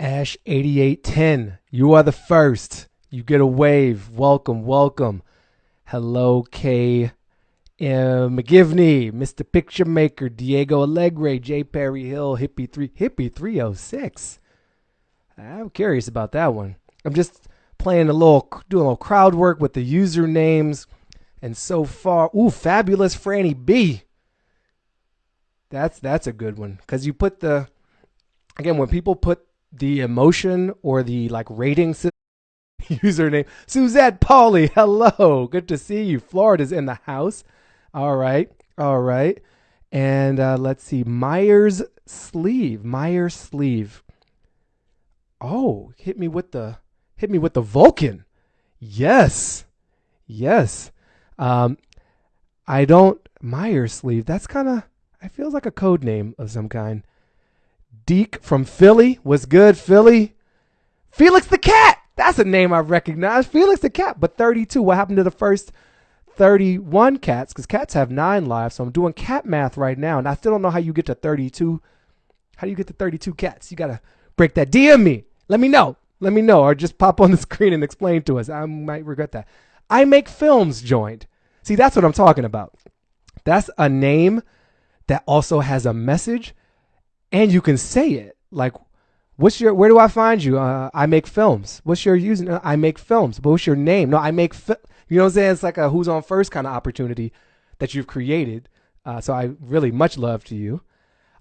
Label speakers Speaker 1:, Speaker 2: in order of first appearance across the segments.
Speaker 1: Ash 8810, you are the first. You get a wave. Welcome, welcome. Hello, K. McGivney, Mr. Picture Maker, Diego Alegre, J. Perry Hill, Hippie 3, Hippie 306. I'm curious about that one. I'm just playing a little, doing a little crowd work with the usernames. And so far, ooh, fabulous Franny B. That's that's a good one because you put the again when people put the emotion or the like rating username Suzette Pauly. Hello, good to see you. Florida's in the house. All right, all right, and uh, let's see Myers sleeve Myers sleeve. Oh, hit me with the hit me with the Vulcan. Yes, yes. Um, I don't Myers sleeve. That's kind of it feels like a code name of some kind. Deke from Philly was good. Philly. Felix the Cat. That's a name I recognize. Felix the Cat. But 32. What happened to the first 31 cats? Because cats have nine lives. So I'm doing cat math right now. And I still don't know how you get to 32. How do you get to 32 cats? You got to break that. DM me. Let me know. Let me know. Or just pop on the screen and explain to us. I might regret that. I make films joined. See, that's what I'm talking about. That's a name that also has a message and you can say it like what's your where do i find you? Uh, i make films. What's your using i make films. What's your name? No i make fi-? you know what i'm saying? It's like a who's on first kind of opportunity that you've created. Uh, so i really much love to you.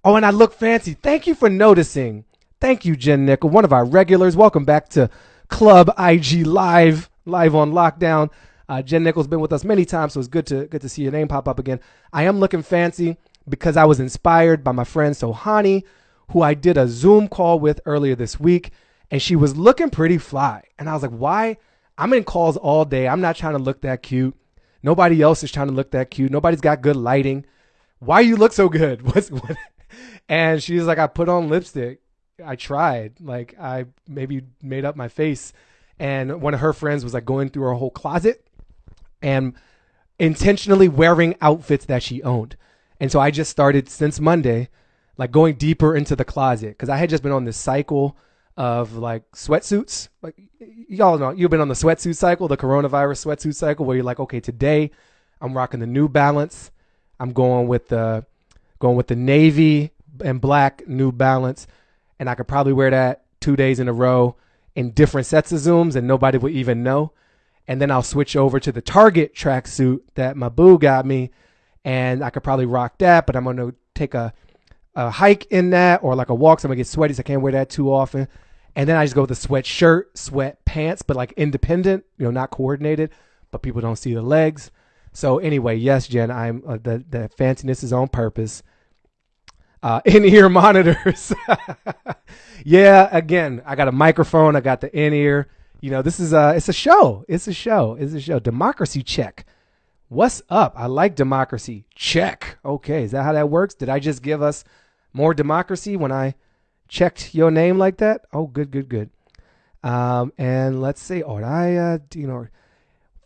Speaker 1: Oh and i look fancy. Thank you for noticing. Thank you jen nickel one of our regulars. Welcome back to club ig live live on lockdown. Uh, jen nickel's been with us many times so it's good to good to see your name pop up again. I am looking fancy because I was inspired by my friend Sohani, who I did a Zoom call with earlier this week, and she was looking pretty fly. And I was like, why? I'm in calls all day. I'm not trying to look that cute. Nobody else is trying to look that cute. Nobody's got good lighting. Why you look so good? What's what? And she's like, I put on lipstick. I tried. Like I maybe made up my face. And one of her friends was like going through her whole closet and intentionally wearing outfits that she owned. And so I just started since Monday, like going deeper into the closet because I had just been on this cycle of like sweatsuits. Like y'all know, you've been on the sweatsuit cycle, the coronavirus sweatsuit cycle, where you're like, okay, today I'm rocking the New Balance. I'm going with the going with the navy and black New Balance, and I could probably wear that two days in a row in different sets of zooms, and nobody would even know. And then I'll switch over to the Target tracksuit that my boo got me and I could probably rock that, but I'm gonna take a, a hike in that or like a walk, so I'm gonna get sweaty, so I can't wear that too often. And then I just go with the sweatshirt, sweat pants, but like independent, you know, not coordinated, but people don't see the legs. So anyway, yes, Jen, I'm uh, the the fanciness is on purpose. Uh, in ear monitors. yeah, again, I got a microphone. I got the in ear. You know, this is a it's a show. It's a show. It's a show. Democracy check. What's up? I like democracy. Check. Okay, is that how that works? Did I just give us more democracy when I checked your name like that? Oh, good, good, good. Um, and let's see. Oh, I, uh, you know,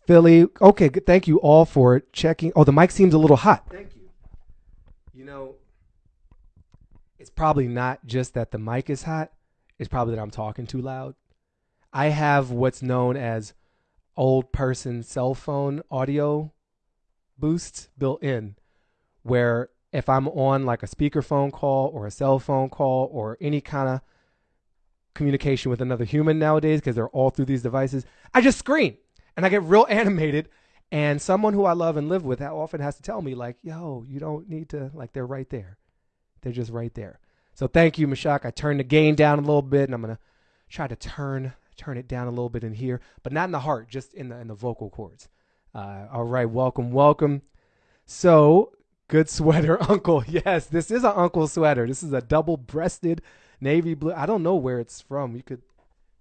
Speaker 1: Philly. Okay, good. Thank you all for checking. Oh, the mic seems a little hot. Thank you. You know, it's probably not just that the mic is hot. It's probably that I'm talking too loud. I have what's known as old person cell phone audio boosts built in where if I'm on like a speakerphone call or a cell phone call or any kind of communication with another human nowadays because they're all through these devices, I just scream and I get real animated. And someone who I love and live with often has to tell me, like, yo, you don't need to, like, they're right there. They're just right there. So thank you, Mashak. I turned the gain down a little bit and I'm going to try to turn turn it down a little bit in here, but not in the heart, just in the in the vocal cords. Uh, all right, welcome, welcome. So, good sweater, Uncle. Yes, this is an Uncle sweater. This is a double-breasted navy blue. I don't know where it's from. You could,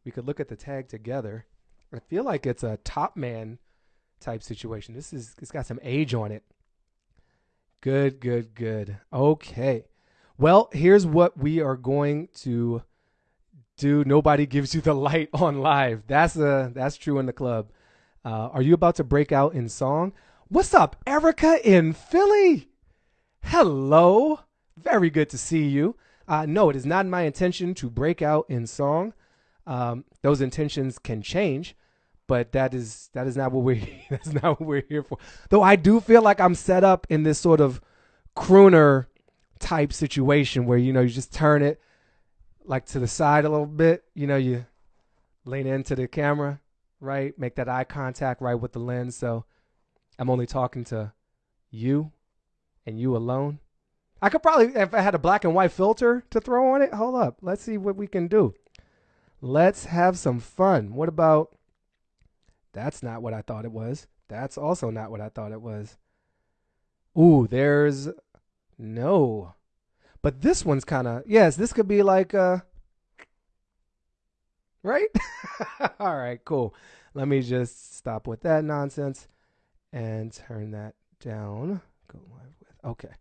Speaker 1: we could look at the tag together. I feel like it's a top man type situation. This is, it's got some age on it. Good, good, good. Okay. Well, here's what we are going to do. Nobody gives you the light on live. That's a that's true in the club. Uh, are you about to break out in song? What's up, Erica in Philly? Hello. Very good to see you. Uh, no, it is not my intention to break out in song. Um, those intentions can change, but that is that is not what we're that's not what we're here for. Though I do feel like I'm set up in this sort of crooner type situation where you know you just turn it like to the side a little bit. You know, you lean into the camera, right? Make that eye contact right with the lens. So I'm only talking to you and you alone. I could probably, if I had a black and white filter to throw on it, hold up. Let's see what we can do. Let's have some fun. What about, that's not what I thought it was. That's also not what I thought it was. Ooh, there's, no. But this one's kind of, yes, this could be like, uh, right? All right, cool. Let me just stop with that nonsense and turn that down. Go live with, okay.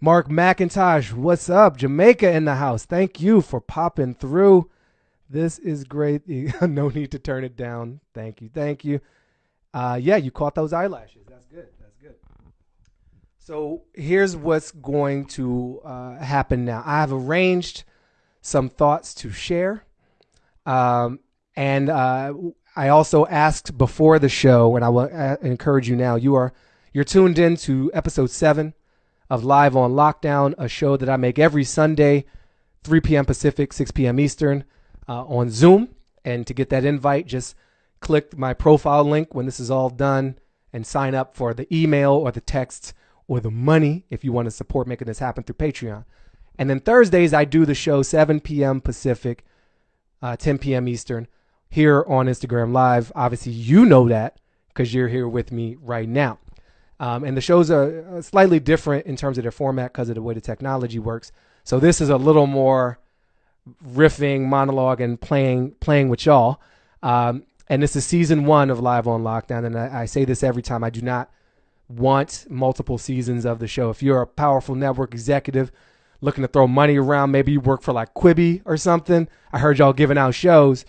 Speaker 1: Mark McIntosh, what's up? Jamaica in the house. Thank you for popping through. This is great. no need to turn it down. Thank you. Thank you. Uh, yeah, you caught those eyelashes. That's good. That's good. So here's what's going to uh, happen now. I have arranged some thoughts to share. Um, and uh, I also asked before the show, and I will uh, encourage you now. You are you're tuned in to episode seven of Live on Lockdown, a show that I make every Sunday, 3 p.m. Pacific, 6 p.m. Eastern, uh, on Zoom. And to get that invite, just click my profile link when this is all done and sign up for the email or the text or the money if you want to support making this happen through Patreon. And then Thursdays, I do the show 7 p.m. Pacific, uh, 10 p.m. Eastern here on Instagram Live. Obviously, you know that because you're here with me right now. Um, and the shows are uh, slightly different in terms of their format because of the way the technology works. So this is a little more riffing, monologue, and playing playing with y'all. Um, and this is season one of Live on Lockdown. And I, I, say this every time. I do not want multiple seasons of the show. If you're a powerful network executive looking to throw money around, maybe you work for like Quibi or something. I heard y'all giving out shows.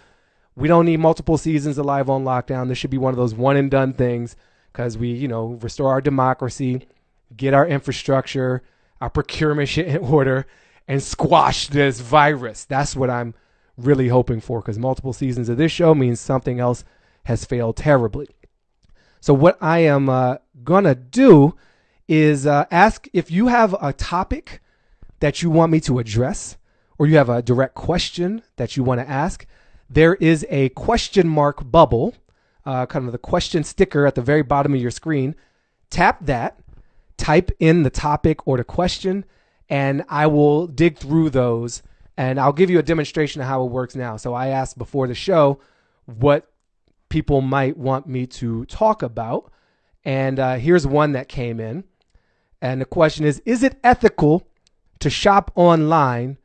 Speaker 1: We don't need multiple seasons of Live on Lockdown. This should be one of those one and done things because we, you know, restore our democracy, get our infrastructure, our procurement shit in order, and squash this virus. That's what I'm really hoping for because multiple seasons of this show means something else has failed terribly. So, what I am uh, going to do is uh, ask if you have a topic that you want me to address or you have a direct question that you want to ask. There is a question mark bubble uh, kind of the question sticker at the very bottom of your screen. Tap that, type in the topic or the question, and I will dig through those and I'll give you a demonstration of how it works now. So I asked before the show what people might want me to talk about. And uh, here's one that came in. And the question is Is it ethical to shop online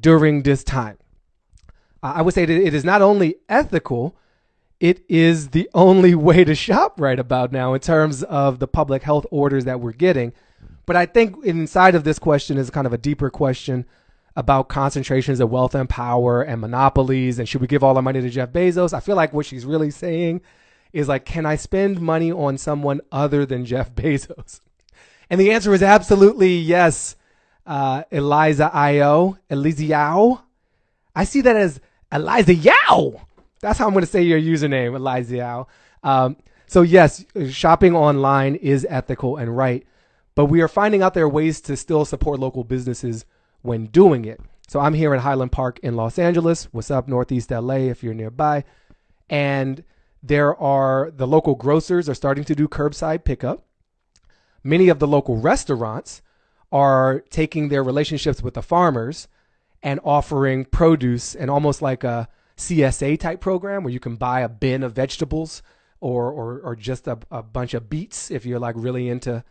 Speaker 1: during this time? I would say that it is not only ethical, it is the only way to shop right about now in terms of the public health orders that we're getting. But I think inside of this question is kind of a deeper question about concentrations of wealth and power and monopolies and should we give all our money to Jeff Bezos? I feel like what she's really saying is like, can I spend money on someone other than Jeff Bezos? And the answer is absolutely yes. Uh, Eliza Io, Eliza Yao. I see that as Eliza Yao. That's how I'm going to say your username, Eliziao. Um, so yes, shopping online is ethical and right, but we are finding out there are ways to still support local businesses when doing it. So I'm here in Highland Park in Los Angeles. What's up, Northeast LA, if you're nearby? And there are the local grocers are starting to do curbside pickup. Many of the local restaurants are taking their relationships with the farmers and offering produce and almost like a CSA type program where you can buy a bin of vegetables or or, or just a, a bunch of beets if you're like really into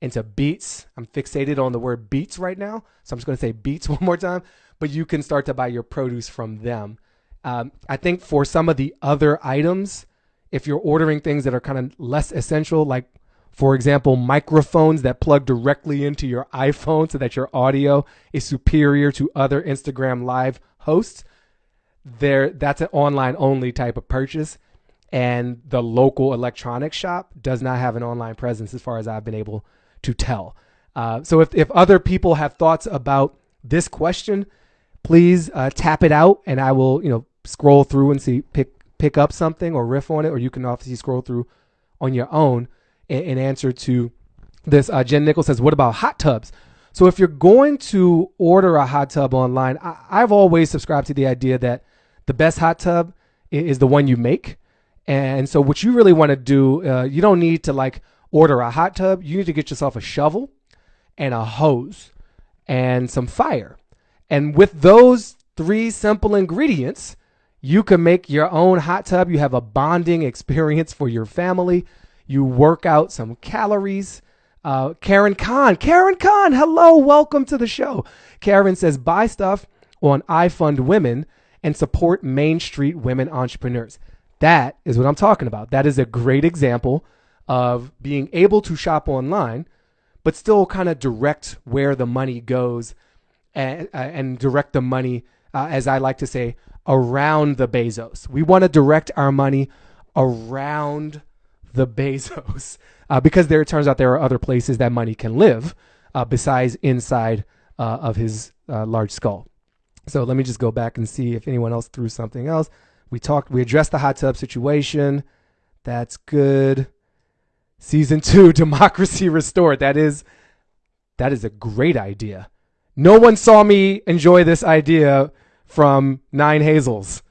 Speaker 1: into beets. I'm fixated on the word beets right now, so I'm just going to say beets one more time. But you can start to buy your produce from them. Um, I think for some of the other items, if you're ordering things that are kind of less essential, like for example, microphones that plug directly into your iPhone so that your audio is superior to other Instagram live hosts, there that's an online only type of purchase and the local electronics shop does not have an online presence as far as I've been able to tell. Uh, so if, if other people have thoughts about this question, please uh, tap it out, and I will you know scroll through and see pick pick up something or riff on it, or you can obviously scroll through on your own in, in answer to this. Uh, Jen Nichols says, "What about hot tubs?" So if you're going to order a hot tub online, I, I've always subscribed to the idea that the best hot tub is the one you make. And so what you really want to do, uh, you don't need to like order a hot tub. You need to get yourself a shovel and a hose and some fire. And with those three simple ingredients, you can make your own hot tub. You have a bonding experience for your family. You work out some calories uh, Karen Khan. Karen Khan, hello, welcome to the show. Karen says, buy stuff on iFund Women and support Main Street women entrepreneurs. That is what I'm talking about. That is a great example of being able to shop online, but still kind of direct where the money goes and, uh, and direct the money, uh, as I like to say, around the Bezos. We want to direct our money around the Bezos uh, because there it turns out there are other places that money can live uh, besides inside uh, of his uh, large skull. So let me just go back and see if anyone else threw something else. We talked, we addressed the hot tub situation. That's good. Season two, democracy restored. That is, that is a great idea. No one saw me enjoy this idea from Nine Hazels.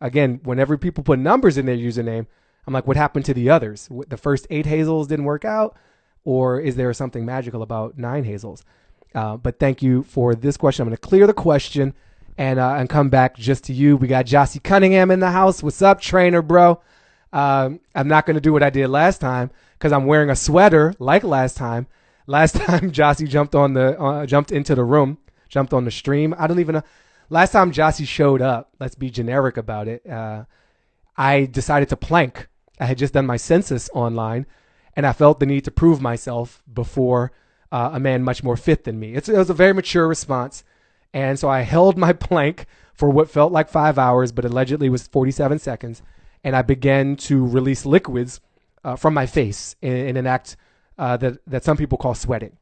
Speaker 1: Again, whenever people put numbers in their username, I'm like, what happened to the others? The first eight hazels didn't work out, or is there something magical about nine hazels? Uh, but thank you for this question. I'm going to clear the question and uh, and come back just to you. We got Jossie Cunningham in the house. What's up, trainer, bro? Um, I'm not going to do what I did last time because I'm wearing a sweater like last time. Last time Jossie jumped on the uh, jumped into the room, jumped on the stream. I don't even know. Last time Jossie showed up, let's be generic about it. Uh, I decided to plank I had just done my census online, and I felt the need to prove myself before uh, a man much more fit than me. It's, it was a very mature response. And so I held my plank for what felt like five hours, but allegedly was 47 seconds. And I began to release liquids uh, from my face in, in an act uh, that, that some people call sweating.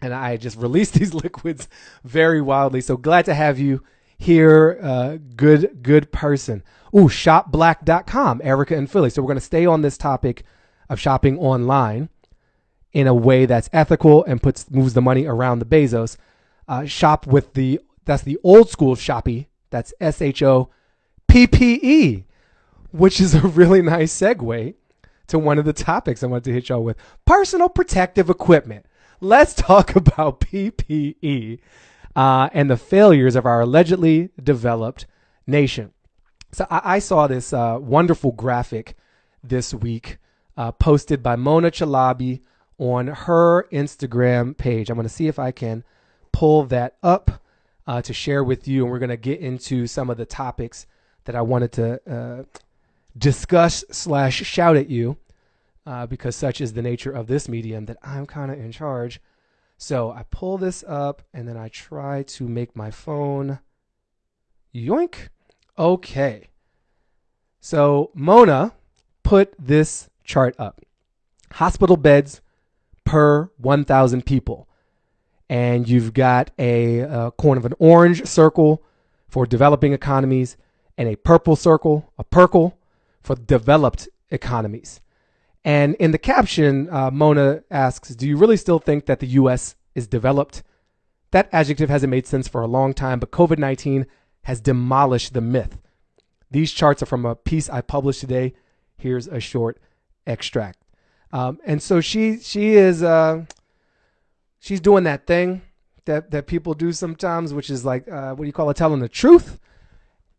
Speaker 1: And I just released these liquids very wildly. So glad to have you here. Uh, good, good person. Ooh, shoppeblack.com, Erica and Philly. So we're going to stay on this topic of shopping online in a way that's ethical and puts moves the money around the Bezos. Uh, shop with the that's the old school Shoppe. That's S H O P P E, which is a really nice segue to one of the topics I wanted to hit y'all with: personal protective equipment. Let's talk about PPE uh, and the failures of our allegedly developed nation. So I, I saw this uh, wonderful graphic this week uh, posted by Mona Chalabi on her Instagram page. I'm going to see if I can pull that up uh, to share with you, and we're going to get into some of the topics that I wanted to uh, discuss slash shout at you, uh, because such is the nature of this medium that I'm kind of in charge. So I pull this up, and then I try to make my phone yoink Okay. So Mona put this chart up hospital beds per 1,000 people. And you've got a, a corner of an orange circle for developing economies and a purple circle, a purple for developed economies. And in the caption, uh, Mona asks, Do you really still think that the US is developed? That adjective hasn't made sense for a long time, but COVID 19 has demolished the myth. These charts are from a piece I published today. Here's a short extract. Um, and so she she is uh, she's doing that thing that that people do sometimes, which is like uh, what do you call it, telling the truth.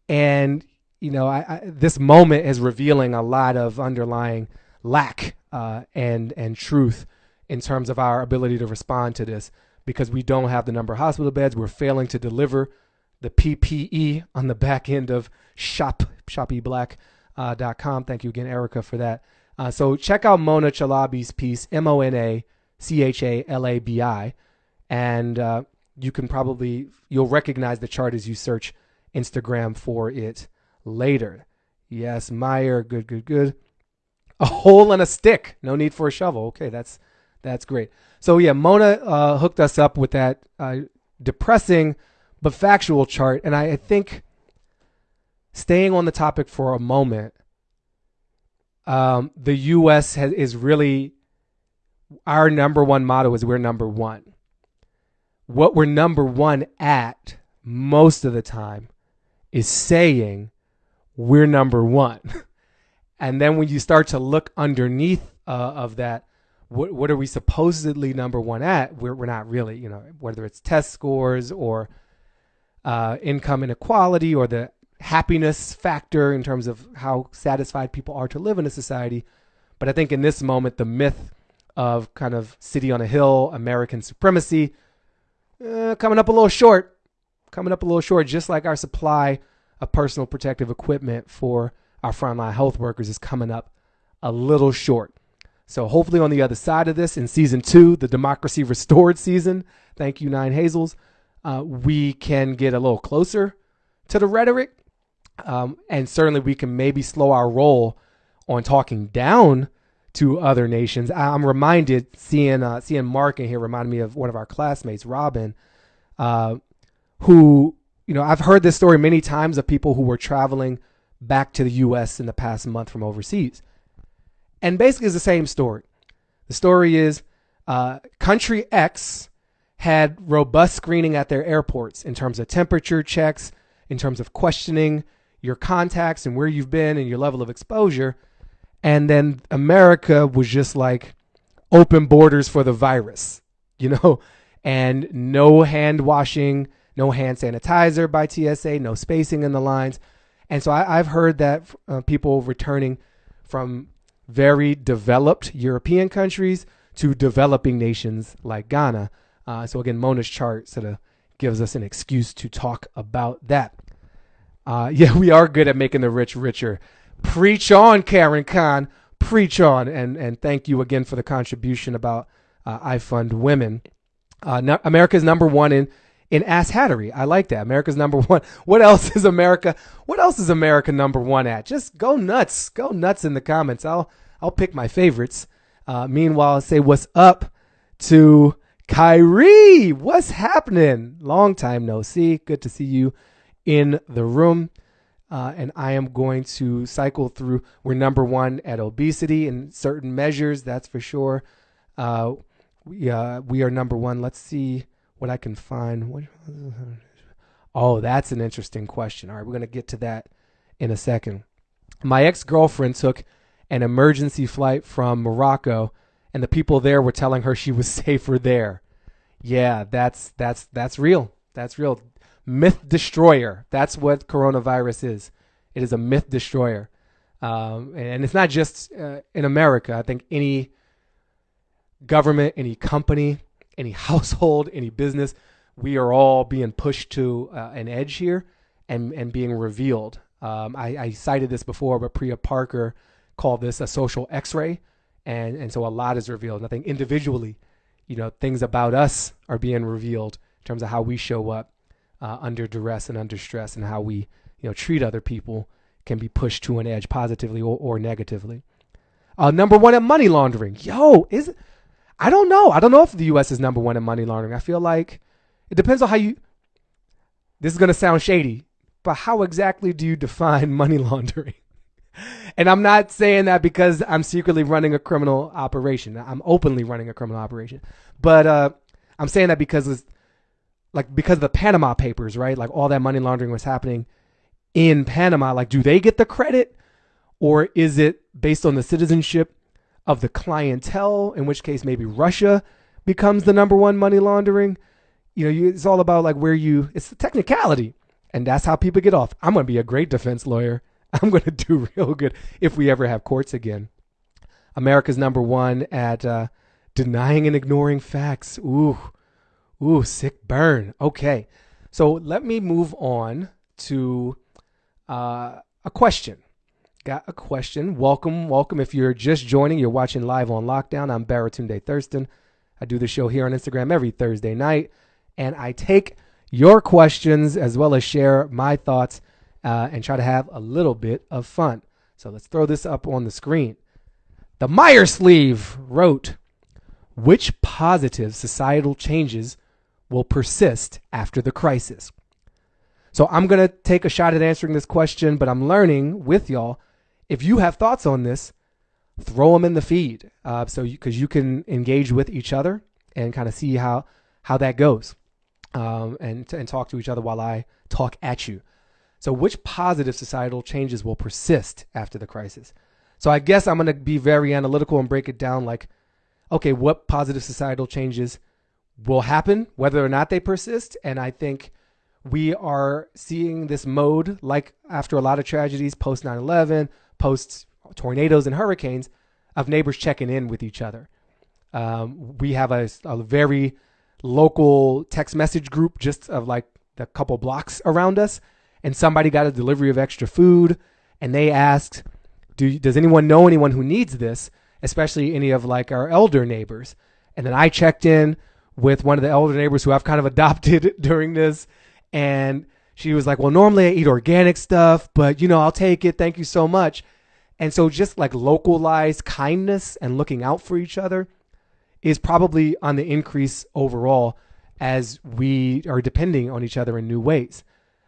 Speaker 1: And you know, I, I, this moment is revealing a lot of underlying lack uh, and and truth in terms of our ability to respond to this because we don't have the number of hospital beds. We're failing to deliver the PPE on the back end of shop shoppeblack.com. Uh, dot com. Thank you again, Erica, for that. Uh, so check out Mona Chalabi's piece, M O N A C H A L A B I, and uh, you can probably you'll recognize the chart as you search Instagram for it later. Yes, Meyer, good, good, good. A hole in a stick. No need for a shovel. Okay, that's that's great. So yeah, Mona uh, hooked us up with that uh, depressing but factual chart. And I, I think staying on the topic for a moment, um, the U.S. Has, is really our number one motto is we're number one. What we're number one at most of the time is saying we're number one. and then when you start to look underneath uh, of that, what, what are we supposedly number one at? We're, we're not really, you know, whether it's test scores or uh, income inequality or the happiness factor in terms of how satisfied people are to live in a society. But I think in this moment, the myth of kind of city on a hill, American supremacy, uh, coming up a little short, coming up a little short, just like our supply of personal protective equipment for our frontline health workers is coming up a little short. So hopefully on the other side of this, in season two, the democracy restored season, thank you, Nine Hazels, uh, we can get a little closer to the rhetoric. Um, and certainly we can maybe slow our roll on talking down to other nations. I'm reminded seeing uh, seeing Mark in here reminded me of one of our classmates, Robin, uh, who you know I've heard this story many times of people who were traveling back to the U.S. in the past month from overseas, and basically it's the same story. The story is uh, country X had robust screening at their airports in terms of temperature checks, in terms of questioning your contacts and where you've been and your level of exposure and then America was just like open borders for the virus, you know, and no hand washing, no hand sanitizer by TSA, no spacing in the lines. And so I, have heard that uh, people returning from very developed European countries to developing nations like Ghana. Uh, so again, Mona's chart sort of gives us an excuse to talk about that. Uh, yeah, we are good at making the rich richer. Preach on, Karen Khan. Preach on. And, and thank you again for the contribution about uh, I Fund Women. Uh, America's number one in, in ass hattery. I like that. America's number one. What else is America? What else is America number one at? Just go nuts. Go nuts in the comments. I'll, I'll pick my favorites. Uh, meanwhile, I'll say what's up to Kyrie. What's happening? Long time no see. Good to see you in the room. Uh, and I am going to cycle through. We're number one at obesity in certain measures, that's for sure. Uh, we, uh, we are number one. Let's see what I can find. Oh, that's an interesting question. All right, we're going to get to that in a second. My ex girlfriend took an emergency flight from Morocco, and the people there were telling her she was safer there. Yeah, that's that's that's real. That's real myth destroyer. That's what coronavirus is. It is a myth destroyer. Um, and it's not just uh, in America. I think any government, any company, any household, any business, we are all being pushed to uh, an edge here and, and being revealed. Um, I, I, cited this before, but Priya Parker called this a social x-ray. And, and so a lot is revealed. And I think individually, you know, things about us are being revealed in terms of how we show up uh, under duress and under stress and how we you know treat other people can be pushed to an edge positively or, or negatively. Uh, number one at money laundering. Yo, is I don't know. I don't know if the U.S. is number one in money laundering. I feel like it depends on how you. This is gonna sound shady, but how exactly do you define money laundering? and I'm not saying that because I'm secretly running a criminal operation. I'm openly running a criminal operation, but uh, I'm saying that because it's like because of the Panama Papers, right? Like all that money laundering was happening in Panama. Like, do they get the credit, or is it based on the citizenship of the clientele? In which case, maybe Russia becomes the number one money laundering. You know, you, it's all about like where you. It's the technicality, and that's how people get off. I'm gonna be a great defense lawyer. I'm gonna do real good if we ever have courts again. America's number one at uh, denying and ignoring facts. Ooh Ooh, sick burn. Okay. So let me move on to uh, a question. Got a question. Welcome, welcome. If you're just joining, you're watching live on lockdown. I'm Baratunde Thurston. I do the show here on Instagram every Thursday night, and I take your questions as well as share my thoughts uh, and try to have a little bit of fun. So let's throw this up on the screen. The Meyer sleeve wrote, Which positive societal changes will persist after the crisis. So I'm going to take a shot at answering this question, but I'm learning with y'all. If you have thoughts on this, throw them in the feed. Uh, so because you, you, can engage with each other and kind of see how how that goes, um, and and talk to each other while I talk at you. So which positive societal changes will persist after the crisis? So I guess I'm going to be very analytical and break it down like, okay, what positive societal changes will happen, whether or not they persist, and I think we are seeing this mode like after a lot of tragedies post 9-11 post tornadoes and hurricanes of neighbors checking in with each other. Um, we have a, a, very local text message group just of like the couple blocks around us and somebody got a delivery of extra food and they asked Do, does anyone know anyone who needs this especially any of like our elder neighbors? And then i checked in with one of the elder neighbors who i've kind of adopted during this and she was like, Well, normally I eat organic stuff, but you know, I'll take it. Thank you so much. And so just like localized kindness and looking out for each other is probably on the increase overall as we are depending on each other in new ways.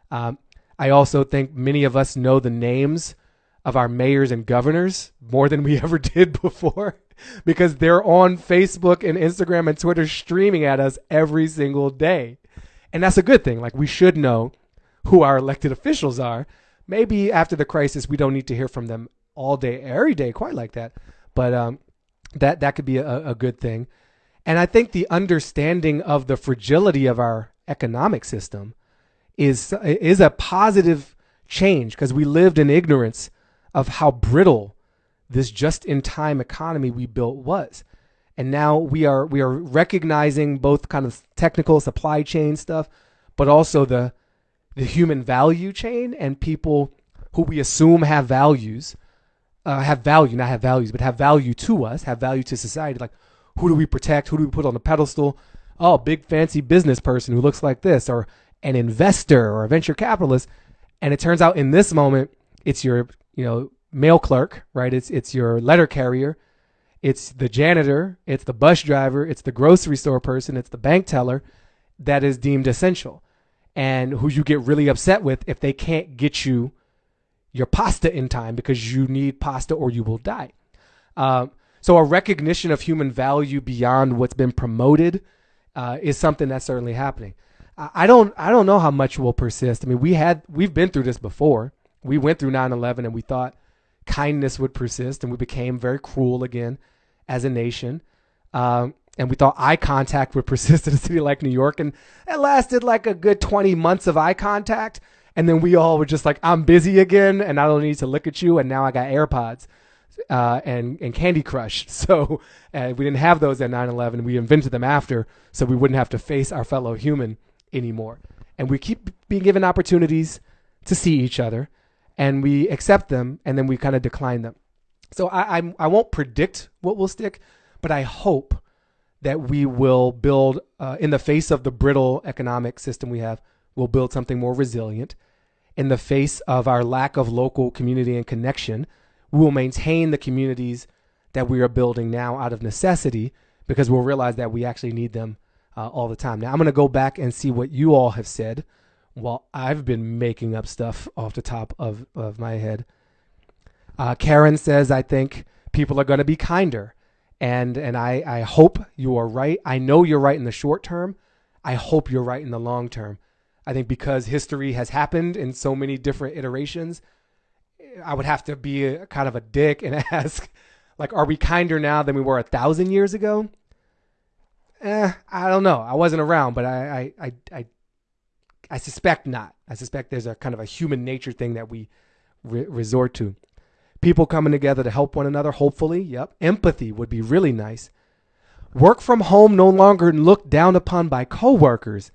Speaker 1: Um, I also think many of us know the names of our mayors and governors more than we ever did before because they're on Facebook and Instagram and Twitter streaming at us every single day. And that's a good thing. Like we should know who our elected officials are. Maybe after the crisis, we don't need to hear from them all day, every day, quite like that. But um, that that could be a, a good thing. And I think the understanding of the fragility of our economic system is is a positive change because we lived in ignorance of how brittle this just-in-time economy we built was and now we are we are recognizing both kind of technical supply chain stuff, but also the the human value chain and people who we assume have values, uh, have value, not have values, but have value to us, have value to society. Like, who do we protect? Who do we put on the pedestal? Oh, big fancy business person who looks like this, or an investor or a venture capitalist. And it turns out in this moment, it's your you know mail clerk, right? It's it's your letter carrier it's the janitor, it's the bus driver, it's the grocery store person, it's the bank teller that is deemed essential and who you get really upset with if they can't get you your pasta in time because you need pasta or you will die. Um, so a recognition of human value beyond what's been promoted uh, is something that's certainly happening. I don't I don't know how much will persist. I mean, we had we've been through this before. We went through 9/11 and we thought kindness would persist and we became very cruel again as a nation. Um, and we thought eye contact would persist in a city like New York. And it lasted like a good 20 months of eye contact. And then we all were just like, I'm busy again and I don't need to look at you. And now I got AirPods uh, and, and Candy Crush. So uh, we didn't have those at 9 11. We invented them after so we wouldn't have to face our fellow human anymore. And we keep being given opportunities to see each other and we accept them and then we kind of decline them. So I, I'm, I won't predict what will stick, but I hope that we will build, uh, in the face of the brittle economic system we have, we'll build something more resilient. In the face of our lack of local community and connection, we will maintain the communities that we are building now out of necessity because we'll realize that we actually need them uh, all the time. Now, I'm going to go back and see what you all have said while I've been making up stuff off the top of, of my head. Uh, Karen says, I think people are going to be kinder. And, and I, I hope you are right. I know you're right in the short term. I hope you're right in the long term. I think because history has happened in so many different iterations, I would have to be a, kind of a dick and ask, like, are we kinder now than we were a thousand years ago? Eh, I don't know. I wasn't around, but I, I, I, I, I suspect not. I suspect there's a kind of a human nature thing that we re- resort to people coming together to help one another, hopefully. Yep. Empathy would be really nice. Work from home no longer looked down upon by coworkers.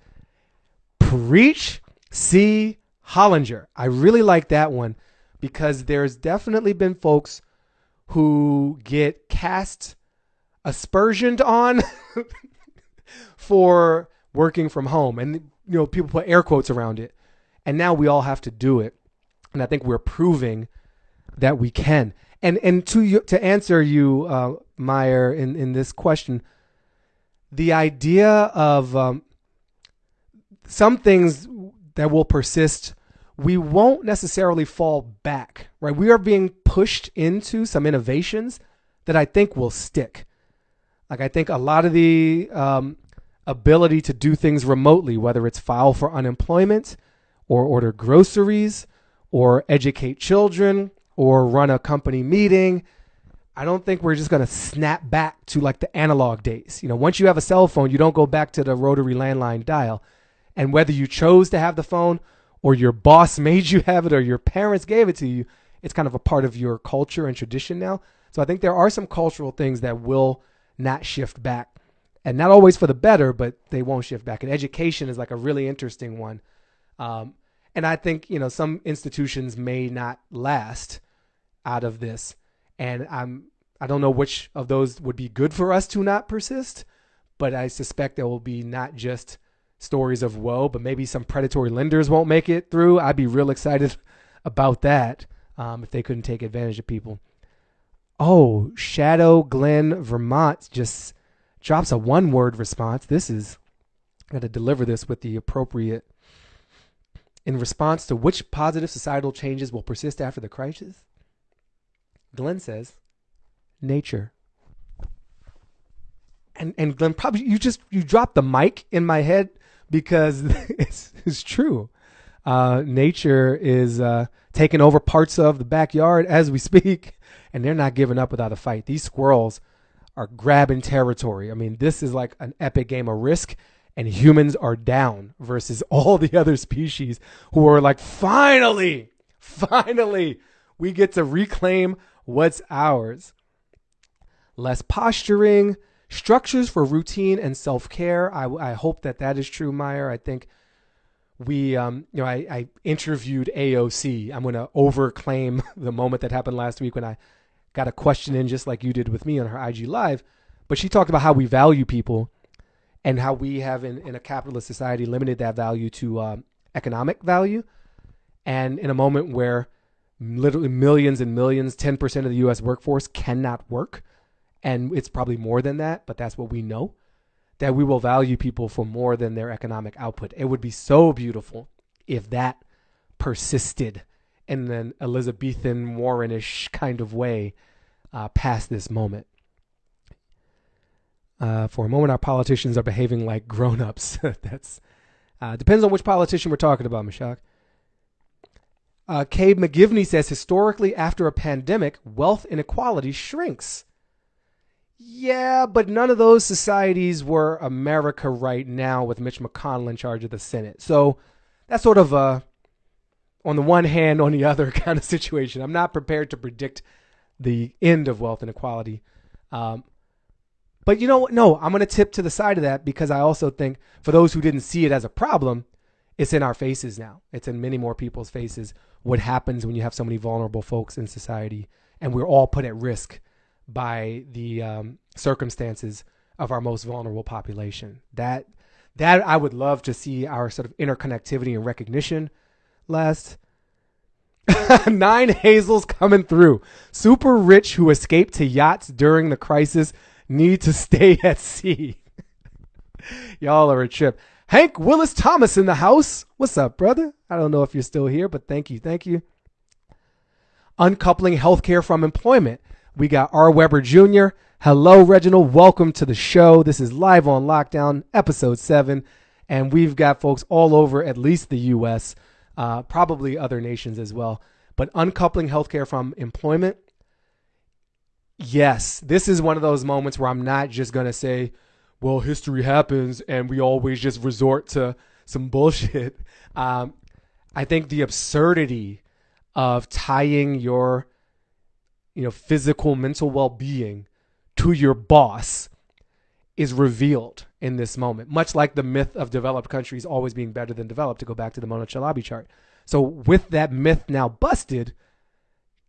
Speaker 1: Preach, see Hollinger. I really like that one because there's definitely been folks who get cast aspersioned on for working from home and you know people put air quotes around it and now we all have to do it and i think we're proving that we can. And and to you, to answer you, uh, Meyer, in in this question, the idea of um, some things that will persist, we won't necessarily fall back, right? We are being pushed into some innovations that I think will stick. Like, I think a lot of the um, ability to do things remotely, whether it's file for unemployment or order groceries or educate children or run a company meeting. I don't think we're just going to snap back to like the analog days. You know, once you have a cell phone, you don't go back to the rotary landline dial. And whether you chose to have the phone or your boss made you have it or your parents gave it to you, it's kind of a part of your culture and tradition now. So I think there are some cultural things that will not shift back. And not always for the better, but they won't shift back. And education is like a really interesting one. Um, and I think, you know, some institutions may not last out of this. And I'm I don't know which of those would be good for us to not persist, but I suspect there will be not just stories of woe, but maybe some predatory lenders won't make it through. I'd be real excited about that um, if they couldn't take advantage of people. Oh, Shadow Glen, Vermont just drops a one word response. This is, got to deliver this with the appropriate. In response to which positive societal changes will persist after the crisis? Glenn says, nature. And and Glenn, probably you just you dropped the mic in my head because it's, it's true. Uh, nature is uh, taking over parts of the backyard as we speak, and they're not giving up without a fight. These squirrels are grabbing territory. I mean, this is like an epic game of risk, and humans are down versus all the other species who are like, finally, finally, we get to reclaim what's ours. Less posturing, structures for routine and self care. I, I hope that that is true, Meyer. I think we, um, you know, I, I interviewed AOC. I'm going to overclaim the moment that happened last week when I got a question in just like you did with me on her IG Live. But she talked about how we value people and how we have in, in a capitalist society limited that value to um, economic value. And in a moment where literally millions and millions, 10% of the US workforce cannot work, and it's probably more than that, but that's what we know, that we will value people for more than their economic output. It would be so beautiful if that persisted in an Elizabethan Warrenish kind of way uh, past this moment. Uh, for a moment, our politicians are behaving like grown-ups. That's uh, depends on which politician we're talking about, Mashak. Uh, McGivney says historically, after a pandemic, wealth inequality shrinks. Yeah, but none of those societies were America right now with Mitch McConnell in charge of the Senate. So that's sort of a on the one hand, on the other kind of situation. I'm not prepared to predict the end of wealth inequality. Um, but you know what? No, I'm going to tip to the side of that because I also think for those who didn't see it as a problem, it's in our faces now. It's in many more people's faces what happens when you have so many vulnerable folks in society and we're all put at risk by the um, circumstances of our most vulnerable population. That that I would love to see our sort of interconnectivity and recognition last. Nine Hazels coming through. Super rich who escaped to yachts during the crisis need to stay at sea. Y'all are a trip. Hank Willis Thomas in the house. What's up, brother? I don't know if you're still here, but thank you. Thank you. Uncoupling healthcare from employment. We got R. Weber Jr. Hello, Reginald. Welcome to the show. This is Live on Lockdown, episode seven. And we've got folks all over, at least the U.S., uh, probably other nations as well. But uncoupling healthcare from employment, yes, this is one of those moments where I'm not just going to say, well, history happens and we always just resort to some bullshit. Um, I think the absurdity of tying your, you know, physical, mental well-being to your boss is revealed in this moment, much like the myth of developed countries always being better than developed, to go back to the Mona Chalabi chart. So, with that myth now busted,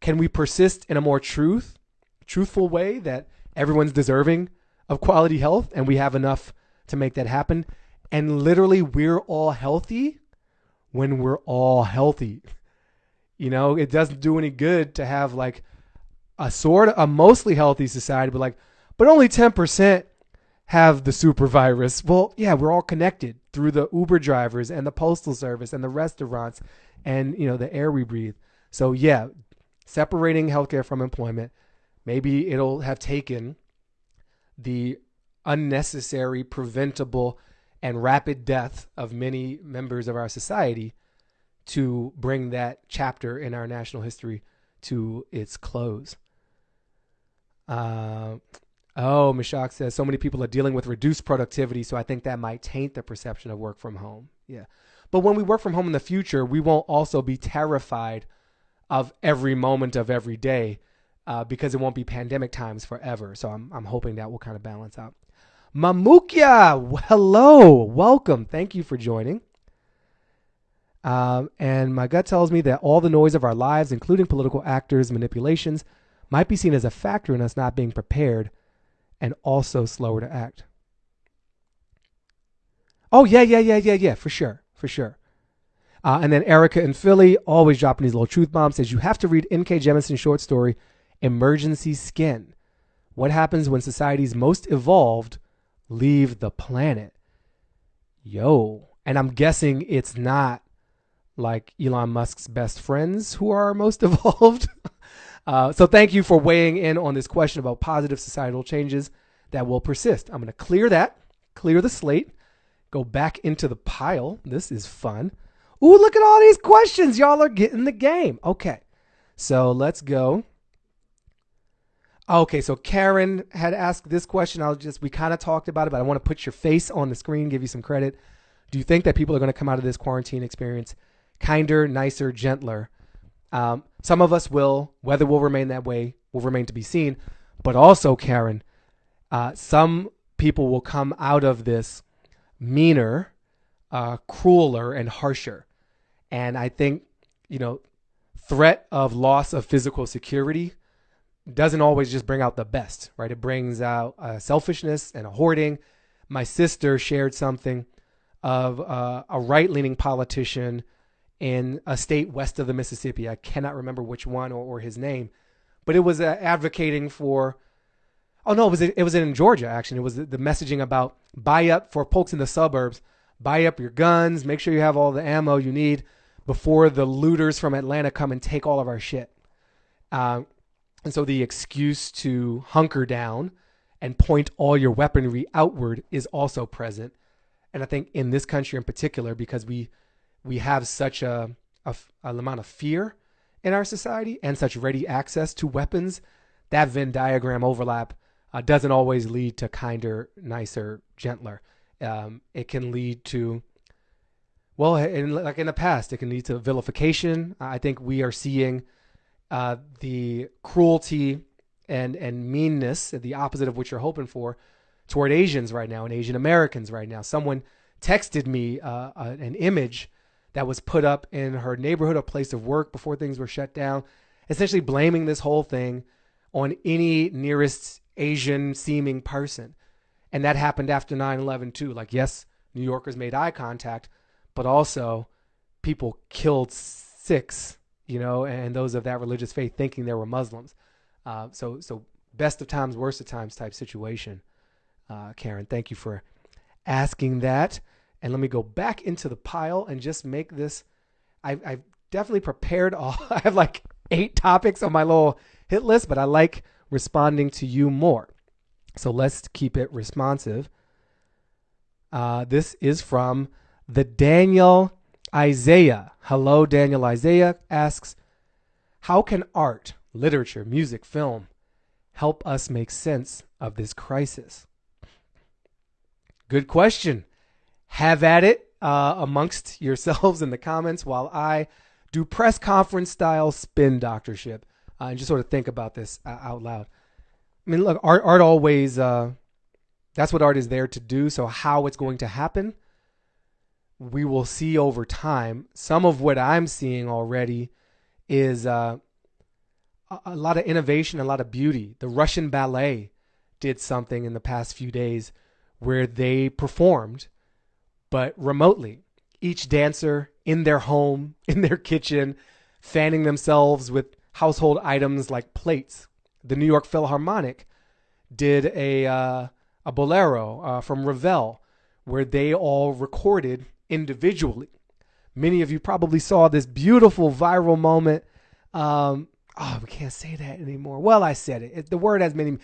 Speaker 1: can we persist in a more truth, truthful way that everyone's deserving of quality health and we have enough to make that happen. And literally, we're all healthy when we're all healthy. You know, it doesn't do any good to have like a sort of a mostly healthy society, but like, but only 10% have the super virus. Well, yeah, we're all connected through the Uber drivers and the postal service and the restaurants and you know the air we breathe. So yeah, separating healthcare from employment, maybe it'll have taken the unnecessary, preventable, and rapid death of many members of our society to bring that chapter in our national history to its close. Uh, oh, Mishak says so many people are dealing with reduced productivity, so I think that might taint the perception of work from home. Yeah. But when we work from home in the future, we won't also be terrified of every moment of every day uh, because it won't be pandemic times forever. So I'm, I'm hoping that will kind of balance out. Mamukia, hello, welcome. Thank you for joining. Um, and my gut tells me that all the noise of our lives, including political actors' manipulations, might be seen as a factor in us not being prepared and also slower to act. Oh, yeah, yeah, yeah, yeah, yeah, for sure, for sure. Uh, and then Erica in Philly, always dropping these little truth bombs, says you have to read N.K. Jemisin's short story, Emergency Skin. What happens when society's most evolved leave the planet? Yo. And I'm guessing it's not like Elon Musk's best friends who are most evolved. uh, so thank you for weighing in on this question about positive societal changes that will persist. I'm going to clear that, clear the slate, go back into the pile. This is fun. Ooh, look at all these questions. Y'all are getting the game. Okay. So let's go. Okay, so Karen had asked this question. I'll just, we kind of talked about it, but I want to put your face on the screen, give you some credit. Do you think that people are going to come out of this quarantine experience kinder, nicer, gentler? Um, some of us will, whether we'll remain that way will remain to be seen. But also, Karen, uh, some people will come out of this meaner, uh, crueler, and harsher. And I think, you know, threat of loss of physical security doesn't always just bring out the best, right? It brings out uh, selfishness and a hoarding. My sister shared something of uh, a right leaning politician in a state west of the Mississippi. I cannot remember which one or, or his name, but it was uh, advocating for. Oh no, it was it was in Georgia actually. It was the, the messaging about buy up for folks in the suburbs, buy up your guns, make sure you have all the ammo you need before the looters from Atlanta come and take all of our shit. Uh, and so the excuse to hunker down and point all your weaponry outward is also present. And I think in this country in particular, because we we have such a, a, a amount of fear in our society and such ready access to weapons, that Venn diagram overlap uh, doesn't always lead to kinder, nicer, gentler. Um, it can lead to, well, in, like in the past, it can lead to vilification. I think we are seeing uh, the cruelty and and meanness, the opposite of what you're hoping for, toward Asians right now and Asian Americans right now. Someone texted me uh, an image that was put up in her neighborhood a place of work before things were shut down, essentially blaming this whole thing on any nearest Asian seeming person. And that happened after 9 11 too. Like, yes, New Yorkers made eye contact, but also people killed Sikhs you know, and those of that religious faith thinking they were Muslims. Uh, so, so best of times, worst of times type situation. Uh, Karen, thank you for asking that. And let me go back into the pile and just make this. I, I've definitely prepared all. I have like eight topics on my little hit list, but I like responding to you more. So let's keep it responsive. Uh, this is from the Daniel Isaiah, hello, Daniel Isaiah asks, How can art, literature, music, film help us make sense of this crisis? Good question. Have at it uh, amongst yourselves in the comments while I do press conference style spin doctorship uh, and just sort of think about this uh, out loud. I mean, look, art, art always, uh, that's what art is there to do. So, how it's going to happen we will see over time. Some of what I'm seeing already is uh, a lot of innovation, a lot of beauty. The Russian ballet did something in the past few days where they performed, but remotely. Each dancer in their home, in their kitchen, fanning themselves with household items like plates. The New York Philharmonic did a uh, a bolero uh, from Ravel where they all recorded individually. Many of you probably saw this beautiful viral moment. Um, oh, we can't say that anymore. Well, I said it. the word has many.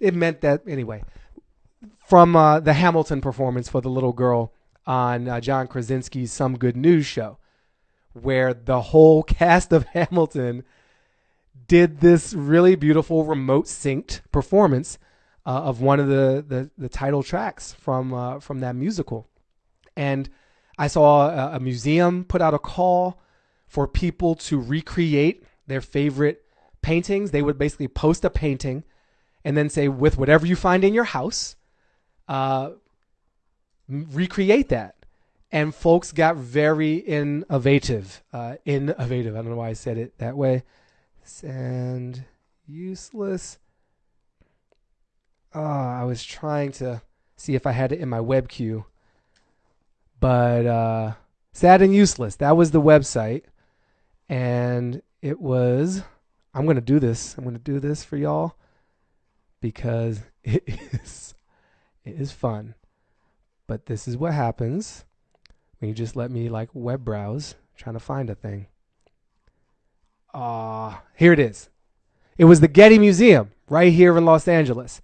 Speaker 1: It meant that anyway. From uh, the Hamilton performance for the little girl on uh, John Krasinski's Some Good News show, where the whole cast of Hamilton did this really beautiful remote synced performance uh, of one of the, the, the title tracks from uh, from that musical, and I saw a, a museum put out a call for people to recreate their favorite paintings. They would basically post a painting and then say, with whatever you find in your house, uh, recreate that. And folks got very innovative. Uh, innovative. I don't know why I said it that way. And useless. Oh, I was trying to see if I had it in my web queue. But uh, sad and useless. That was the website. And it was I'm to do this. I'm to do this for y'all because it is it is fun. But this is what happens when you just let me like web browse trying to find a thing. Ah, uh, here it is. It was the Getty Museum right here in Los Angeles.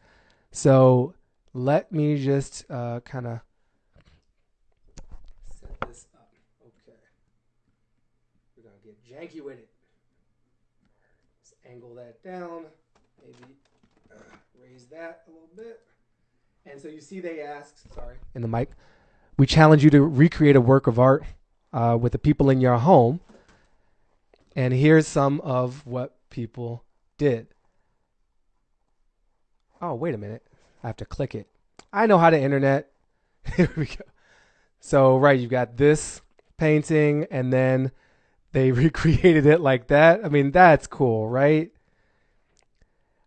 Speaker 1: So let me just uh, kind of set this up. Okay. We're janky with it. Let's angle that down. Maybe uh, raise that a little bit. And so you see, they ask, sorry, in the mic, we challenge you to recreate a work of art uh, with the people in your home. And here's some of what people did. Oh, wait a minute. I have to click it. I know how to internet. Here we go. So, right, you've got this painting, and then they recreated it like that. I mean, that's cool, right?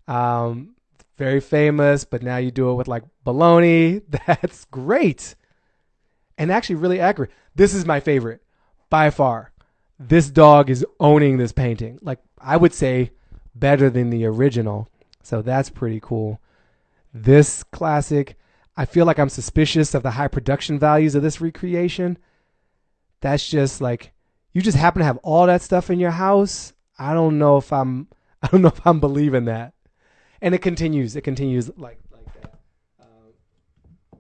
Speaker 1: Um, very famous, but now you do it with like baloney. That's great. And actually, really accurate. This is my favorite by far. This dog is owning this painting. Like, I would say better than the original. So that's pretty cool. This classic, I feel like I'm suspicious of the high production values of this recreation. That's just like you just happen to have all that stuff in your house. I don't know if I'm I don't know if I'm believing that. And it continues. It continues like like that. Uh, all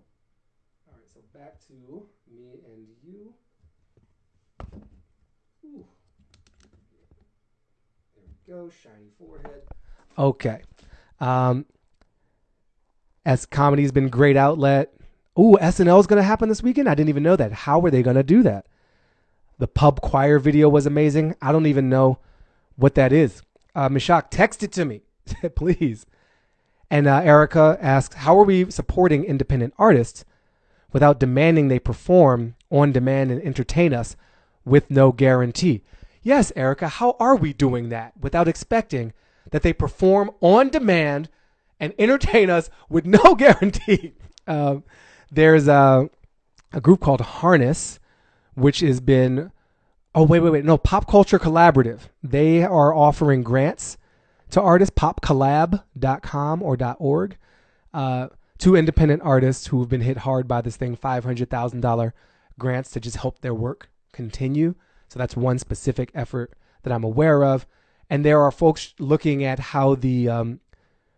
Speaker 1: right, so back to me and you. Ooh. There we go. Shiny forehead. Okay. Um, as comedy's been great outlet. Ooh, SNL is going to happen this weekend. I didn't even know that. How were they going to do that? The pub choir video was amazing. I don't even know what that is. Uh, Mishak, text it to me, please. And uh, Erica asks, how are we supporting independent artists without demanding they perform on demand and entertain us with no guarantee? Yes, Erica, how are we doing that without expecting that they perform on demand and entertain us with no guarantee. Uh, there's a, a group called Harness, which has been, oh, wait, wait, wait, no, Pop Culture Collaborative. They are offering grants to artists, popcollab.com or .org, uh, to independent artists who have been hit hard by this thing, $500,000 grants to just help their work continue. So that's one specific effort that I'm aware of. And there are folks looking at how the um,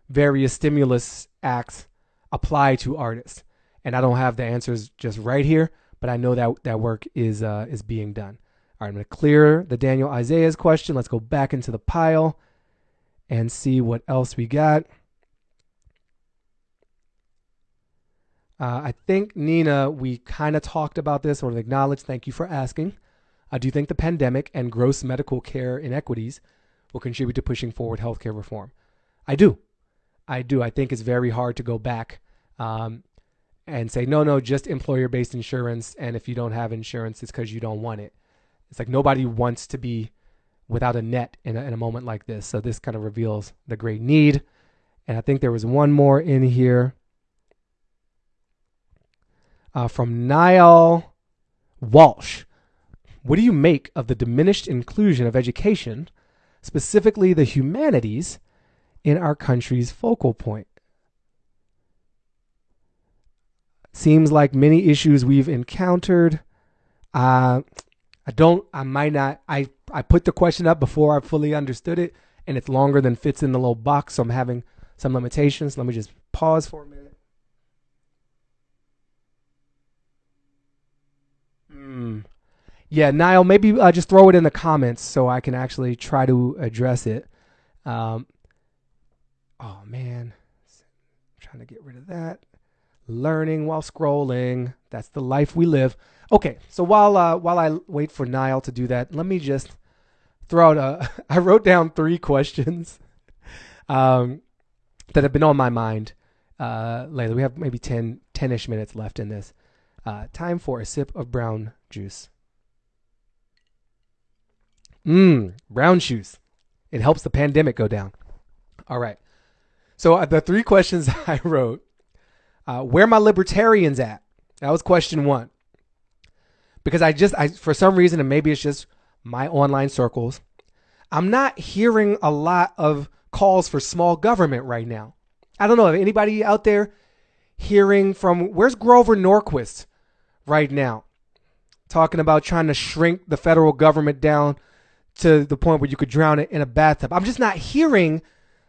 Speaker 1: various stimulus acts apply to artists. And I don't have the answers just right here, but I know that that work is uh, is being done. All right, I'm going to clear the Daniel Isaiah's question. Let's go back into the pile and see what else we got. Uh, I think Nina, we kind of talked about this or acknowledged. Thank you for asking. Do you think the pandemic and gross medical care inequities will contribute to pushing forward healthcare reform. I do. I do. I think it's very hard to go back um, and say, no, no, just employer based insurance. And if you don't have insurance, it's because you don't want it. It's like nobody wants to be without a net in a, in a moment like this. So this kind of reveals the great need. And I think there was one more in here uh, from Niall Walsh. What do you make of the diminished inclusion of education, specifically the humanities, in our country's focal point. Seems like many issues we've encountered. Uh, I don't. I might not. I I put the question up before I fully understood it, and it's longer than fits in the little box, so I'm having some limitations. Let me just pause for a minute. Hmm. Yeah, Niall, maybe uh, just throw it in the comments so I can actually try to address it. Um, oh man, I'm trying to get rid of that. Learning while scrolling. That's the life we live. Okay, so while uh, while I wait for Niall to do that, let me just throw out a. I wrote down three questions um, that have been on my mind uh, lately. We have maybe 10, 10-ish minutes left in this. Uh, time for a sip of brown juice. Mmm, brown juice. It helps the pandemic go down. All right. So uh, the three questions I wrote: uh, Where my libertarians at? That was question one. Because I just, I for some reason, and maybe it's just my online circles, I'm not hearing a lot of calls for small government right now. I don't know if anybody out there hearing from where's Grover Norquist right now, talking about trying to shrink the federal government down to the point where you could drown it in a bathtub. I'm just not hearing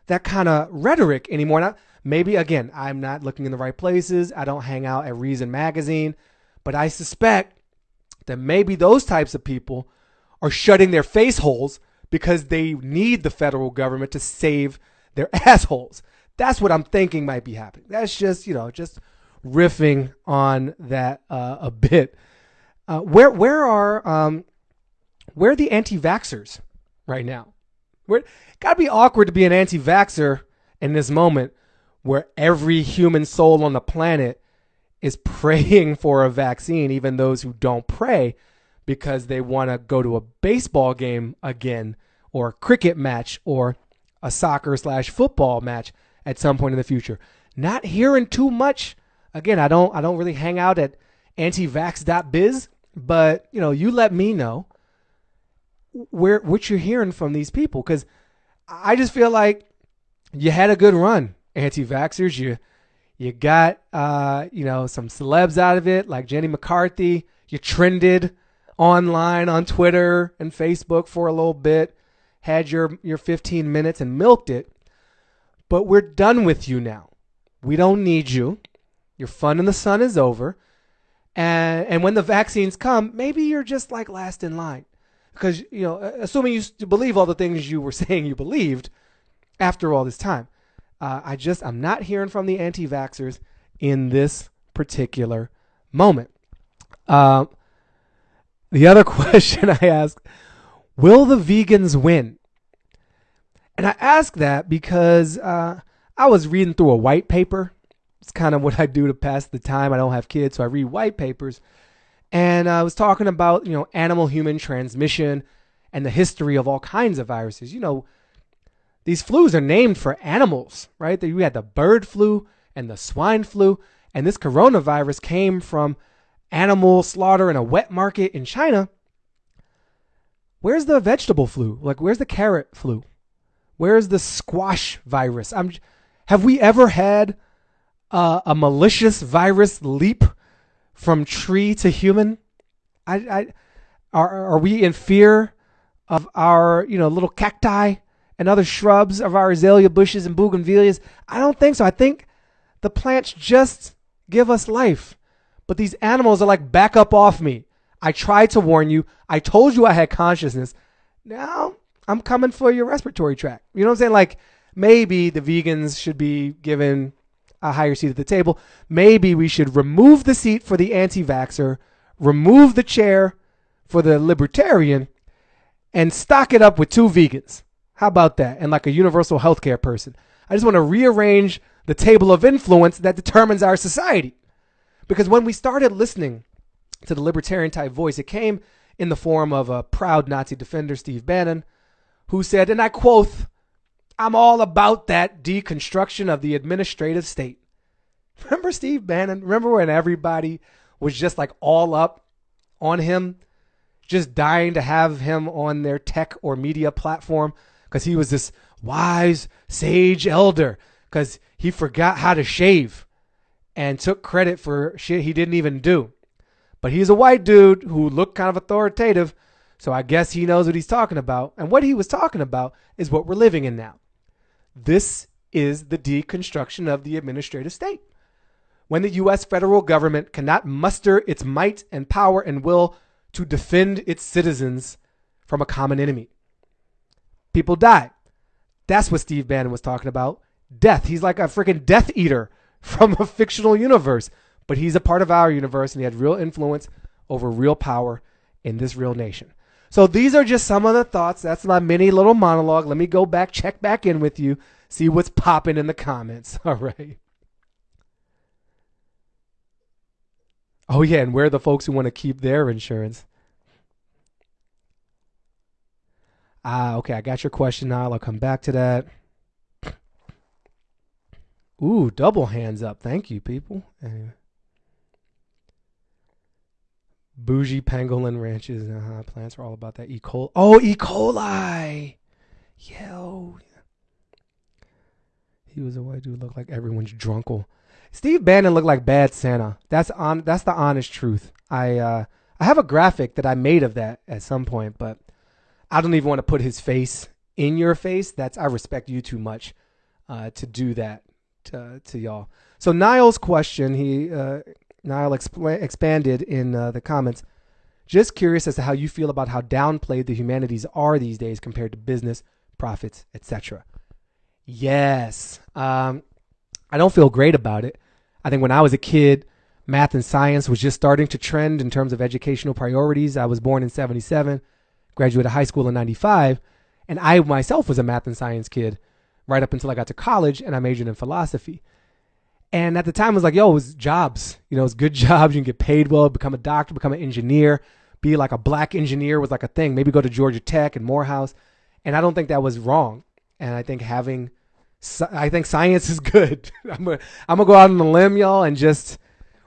Speaker 1: that kind of rhetoric anymore. Now, maybe again, I'm not looking in the right places. I don't hang out at Reason Magazine, but I suspect that maybe those types of people are shutting their face holes because they need the federal government to save their assholes. That's what I'm thinking might be happening. That's just, you know, just riffing on that uh, a bit. Uh, where where are um, where are the anti-vaxxers right now? Where gotta be awkward to be an anti-vaxxer in this moment where every human soul on the planet is praying for a vaccine, even those who don't pray because they want to go to a baseball game again or a cricket match or a soccer slash football match at some point in the future. Not hearing too much. Again, I don't I don't really hang out at antivax.biz, but you know, you let me know where what you're hearing from these people because I just feel like you had a good run, anti-vaxxers. You you got uh, you know some celebs out of it, like Jenny McCarthy. You trended online on Twitter and Facebook for a little bit, had your your 15 minutes and milked it. But we're done with you now. We don't need you. Your fun in the sun is over. And and when the vaccines come, maybe you're just like last in line because you know, assuming you believe all the things you were saying you believed after all this time, uh, I just I'm not hearing from the anti-vaxxers in this particular moment. Uh, the other question I ask: Will the vegans win? And I ask that because uh, I was reading through a white paper. It's kind of what I do to pass the time. I don't have kids, so I read white papers and I was talking about you know animal human transmission and the history of all kinds of viruses. You know, these flus are named for animals, right? You had the bird flu and the swine flu, and this coronavirus came from animal slaughter in a wet market in China. Where's the vegetable flu? Like, where's the carrot flu? Where's the squash virus? I'm. Have we ever had a malicious virus leap from tree to human? I, I are are we in fear of our you know little cacti and other shrubs of our azalea bushes and bougainvilleas? I don't think so. I think the plants just give us life, but these animals are like back up off me. I tried to warn you. I told you I had consciousness. Now I'm coming for your respiratory tract. You know what I'm saying? Like maybe the vegans should be given a higher seat at the table. Maybe we should remove the seat for the anti vaxxer, remove the chair for the libertarian, and stock it up with two vegans. How about that? And like a universal healthcare person. I just want to rearrange the table of influence that determines our society. Because when we started listening to the libertarian type voice, it came in the form of a proud Nazi defender, Steve Bannon, who said, and I quote, I'm all about that deconstruction of the administrative state. Remember Steve Bannon? Remember when everybody was just like all up on him, just dying to have him on their tech or media platform because he was this wise, sage elder because he forgot how to shave. and took credit for shit he didn't even do. But he's a white dude who looked kind of authoritative, so I guess he knows what he's talking about. And what he was talking about is what we're living in now. This is the deconstruction of the administrative state. When the US federal government cannot muster its might and power and will to defend its citizens from a common enemy. People die. That's what Steve Bannon was talking about. Death. He's like a freaking death eater from a fictional universe, but he's a part of our universe and he had real influence over real power in this real nation. So these are just some of the thoughts. That's my mini little monologue. Let me go back, check back in with you, see what's popping in the comments. All right. Oh yeah, and where are the folks who want to keep their insurance? Ah, okay, I got your question now. I'll come back to that. Ooh, double hands up. Thank you, people. Anyway. Bougie pangolin ranches. Uh-huh. Plants are all about that E. coli. Oh, E. coli. Yo. He was a white dude. Looked like everyone's drunkle. Steve Bannon looked like Bad Santa. That's on. That's the honest truth. I uh, I have a graphic that I made of that at some point, but I don't even want to put his face in your face. That's I respect you too much uh, to do that to, to y'all. So Niall's question, he uh, Niall expanded in uh, the comments. Just curious as to how you feel about how downplayed the humanities are these days compared to business, profits, etc. Yes, um, I don't feel great about it. I think when I was a kid, math and science was just starting to trend in terms of educational priorities. I was born in 77, graduated high school in 95, and I myself was a math and science kid right up until I got to college and I majored in philosophy. And at the time, I was like, yo, it was jobs. You know, it's good jobs. You can get paid well, become a doctor, become an engineer, be like a black engineer was like a thing. Maybe go to Georgia Tech and Morehouse. And I don't think that was wrong. And I think having, I think science is good. I'm going to go out on a limb, y'all, and just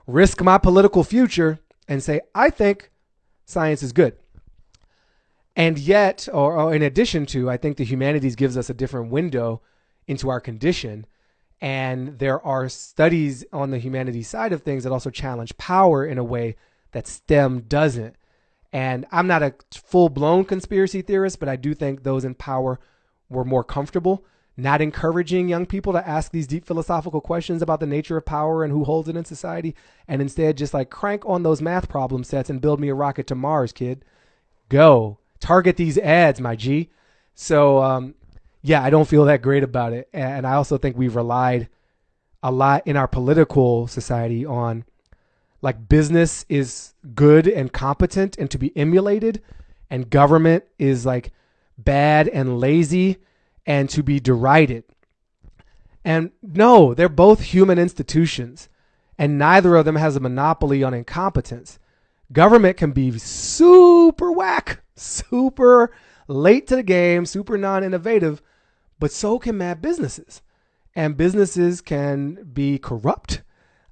Speaker 1: risk my political future and say, I think science is good. And yet, or, or in addition to, I think the humanities gives us a different window into our condition. And there are studies on the humanities side of things that also challenge power in a way that STEM doesn't. And I'm not a full blown conspiracy theorist, but I do think those in power were more comfortable not encouraging young people to ask these deep philosophical questions about the nature of power and who holds it in society, and instead just like crank on those math problem sets and build me a rocket to Mars, kid. Go target these ads, my G. So um, yeah, I don't feel that great about it, and I also think we've relied a lot in our political society on like business is good and competent and to be emulated, and government is like bad and lazy and to be derided. And no, they're both human institutions, and neither of them has a monopoly on incompetence. Government can be super whack, super late to the game, super non innovative, but so can mad businesses. And businesses can be corrupt,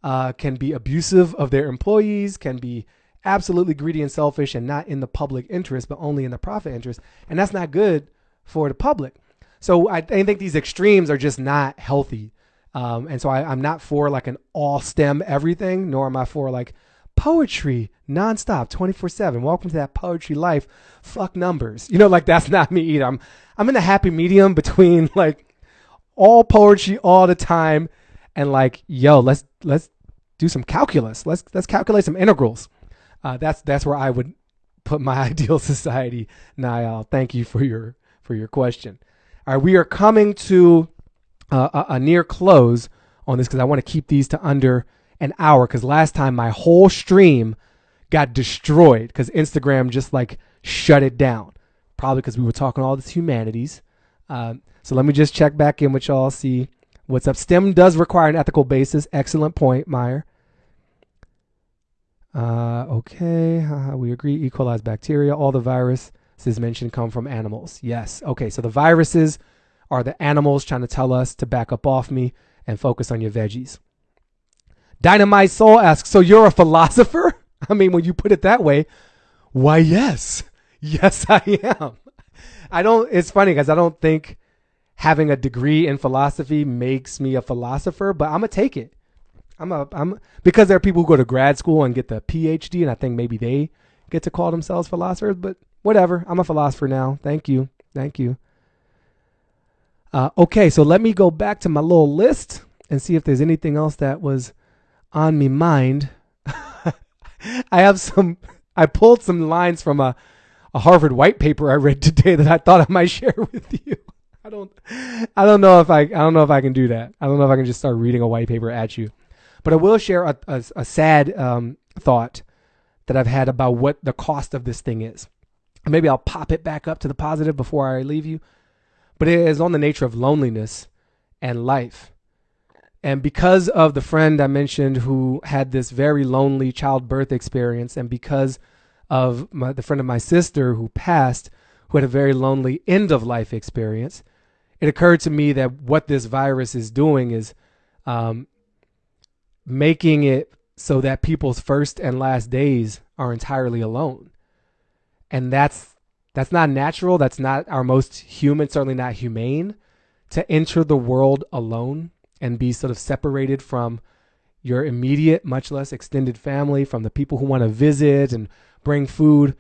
Speaker 1: uh, can be abusive of their employees, can be absolutely greedy and selfish and not in the public interest, but only in the profit interest. And that's not good for the public. So I, I think these extremes are just not healthy. Um, and so I, I'm not for like an all STEM everything, nor am I for like poetry nonstop 24 7 welcome to that poetry life. Fuck numbers. You know like that's not me either. I'm i'm in a happy medium between like all poetry all the time and like yo let's let's do some calculus. Let's let's calculate some integrals. Uh, that's that's where i would put my ideal society niall. Thank you for your for your question. All right we are coming to uh, a, a near close on this because i want to keep these to under an hour because last time my whole stream got destroyed because Instagram just like shut it down. Probably because we were talking all this humanities. Um, so let me just check back in with y'all, see what's up. STEM does require an ethical basis. Excellent point, Meyer. Uh, okay, we agree. E. coli bacteria. All the viruses mentioned come from animals. Yes. Okay, so the viruses are the animals trying to tell us to back up off me and focus on your veggies. Dynamite Soul asks, So you're a philosopher? I mean, when you put it that way, why, yes. Yes, I am. I don't, it's funny because I don't think having a degree in philosophy makes me a philosopher, but I'm going to take it. I'm a I'm because there are people who go to grad school and get the PhD, and I think maybe they get to call themselves philosophers. But whatever, I'm a philosopher now. Thank you, thank you. Uh, okay, so let me go back to my little list and see if there's anything else that was on me mind. I have some. I pulled some lines from a, a Harvard white paper I read today that I thought I might share with you. I don't. I don't know if I. I don't know if I can do that. I don't know if I can just start reading a white paper at you. But I will share a, a, a sad um, thought that I've had about what the cost of this thing is. Maybe I'll pop it back up to the positive before I leave you. But it is on the nature of loneliness and life. And because of the friend I mentioned who had this very lonely childbirth experience, and because of my, the friend of my sister who passed, who had a very lonely end of life experience, it occurred to me that what this virus is doing is um, making it so that people's first and last days are entirely alone. And that's that's not natural, that's not our most human, certainly not humane to enter the world alone and be sort of separated from your immediate, much less extended family, from the people who want to visit and bring food,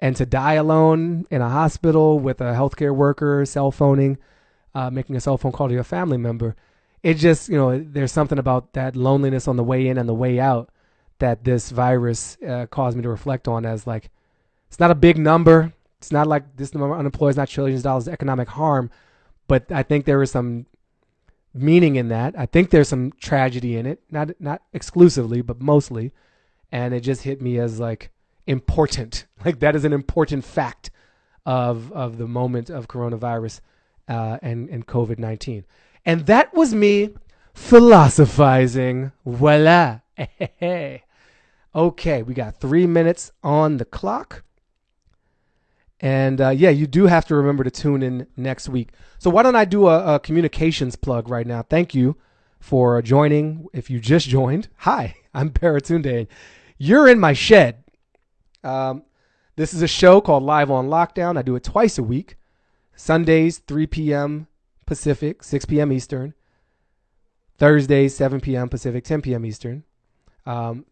Speaker 1: and to die alone in a hospital with a healthcare worker cell phoning, uh, making a cell phone call to your family member. It just you know there's something about that loneliness on the way in and the way out that this virus uh, caused me to reflect on as like it's not a big number. It's not like this number of unemployed is not trillions of dollars of economic harm but i think there is some meaning in that i think there's some tragedy in it not not exclusively but mostly and it just hit me as like important like that is an important fact of of the moment of coronavirus uh, and and covid-19 and that was me philosophizing. Voila. okay, we got three minutes on the clock. And uh, yeah, you do have to remember to tune in next week. So why don't I do a, a communications plug right now? Thank you for joining. If you just joined, hi, I'm Baratunde. You're in my shed. Um, this is a show called Live on Lockdown. I do it twice a week, Sundays, 3 p.m. Pacific, 6 p.m. Eastern. Thursdays, 7 p.m. Pacific, 10 p.m. Eastern. Um,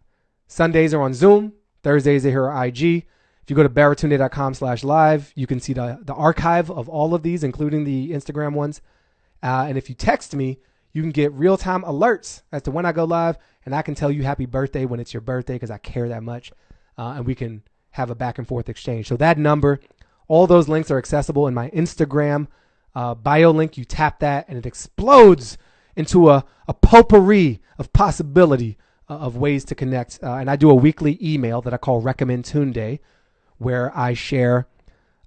Speaker 1: Sundays are on Zoom. Thursdays are here on IG. You go to baratunde.com slash live, you can see the, the archive of all of these, including the Instagram ones. Uh, and if you text me, you can get real time alerts as to when I go live, and I can tell you happy birthday when it's your birthday because I care that much. Uh, and we can have a back and forth exchange. So that number, all those links are accessible in my Instagram uh, bio link. You tap that, and it explodes into a, a potpourri of possibility uh, of ways to connect. Uh, and I do a weekly email that I call Recommend Tunde, where I share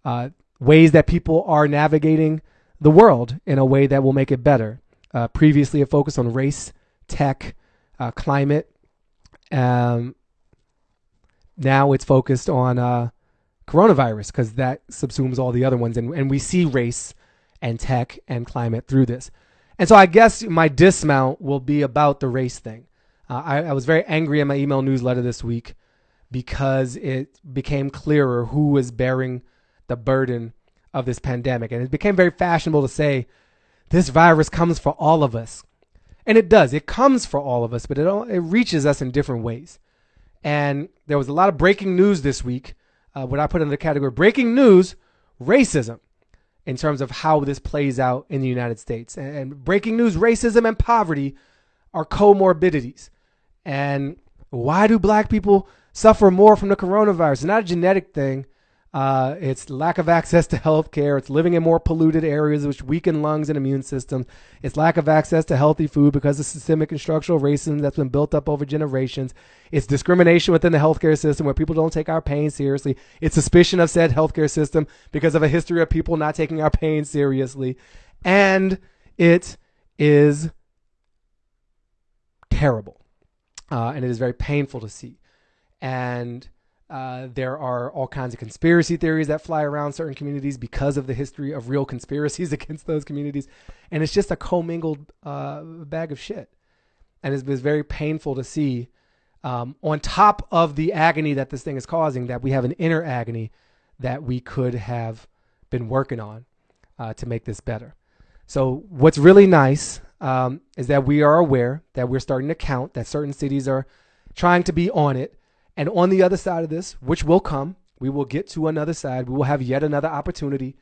Speaker 1: uh, ways that people are navigating the world in a way that will make it better. Uh, previously, a focus on race, tech, uh, climate. Um, now it's focused on uh, coronavirus because that subsumes all the other ones, and, and we see race and tech and climate through this. And so I guess my dismount will be about the race thing. Uh, I, I, was very angry in my email newsletter this week because it became clearer who was bearing the burden of this pandemic. And it became very fashionable to say, this virus comes for all of us. And it does. It comes for all of us, but it, it reaches us in different ways. And there was a lot of breaking news this week. Uh, what I put in the category breaking news racism in terms of how this plays out in the United States. And, breaking news racism and poverty are comorbidities. And why do black people suffer more from the coronavirus? It's not a genetic thing. Uh, it's lack of access to health care. It's living in more polluted areas, which weaken lungs and immune systems. It's lack of access to healthy food because of systemic and structural racism that's been built up over generations. It's discrimination within the healthcare system where people don't take our pain seriously. It's suspicion of said healthcare system because of a history of people not taking our pain seriously. And it is terrible. Uh, and it is very painful to see. And uh, there are all kinds of conspiracy theories that fly around certain communities because of the history of real conspiracies against those communities. And it's just a commingled uh, bag of shit. And it's, it's very painful to see, um, on top of the agony that this thing is causing, that we have an inner agony that we could have been working on uh, to make this better. So, what's really nice um, is that we are aware that we're starting to count that certain cities are trying to be on it. And on the other side of this, which will come, we will get to another side. We will have yet another opportunity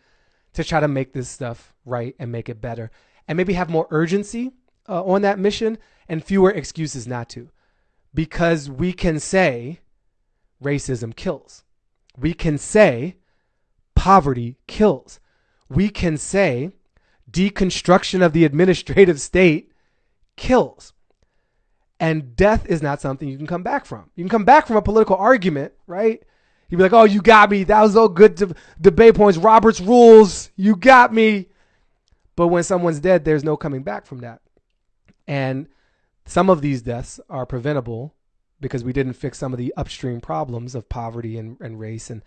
Speaker 1: to try to make this stuff right and make it better. And maybe have more urgency uh, on that mission and fewer excuses not to. Because we can say racism kills. We can say poverty kills. We can say deconstruction of the administrative state kills. And death is not something you can come back from. You can come back from a political argument, right? You'd be like, oh, you got me. That was all good de- debate points. Robert's rules. You got me. But when someone's dead, there's no coming back from that. And some of these deaths are preventable because we didn't fix some of the upstream problems of poverty and, and race and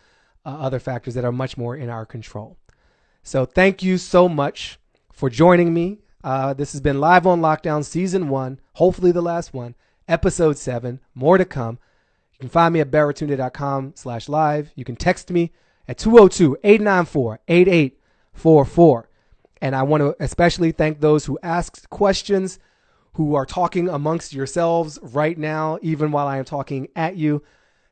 Speaker 1: uh, other factors that are much more in our control. So thank you so much for joining me. Uh, this has been Live on Lockdown, Season 1, hopefully the last one, Episode 7. More to come. You can find me at baratunde.com slash live. You can text me at 202-894-8844. And I want to especially thank those who asked questions, who are talking amongst yourselves right now, even while I am talking at you.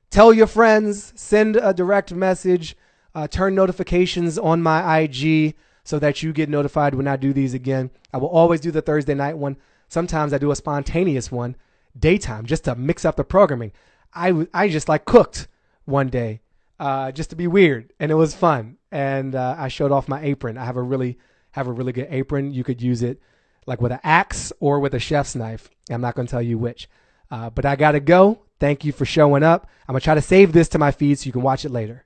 Speaker 1: Tell your friends, send a direct message, uh, turn notifications on my IG so that you get notified when I do these again. I will always do the Thursday night one. Sometimes I do a spontaneous one, daytime, just to mix up the programming. I, I just like cooked one day uh, just to be weird, and it was fun. And uh, I showed off my apron. I have a really have a really good apron. You could use it like with an axe or with a chef's knife. I'm not going to tell you which. Uh, but I got to go. Thank you for showing up. I'm going to try to save this to my feed so you can watch it later.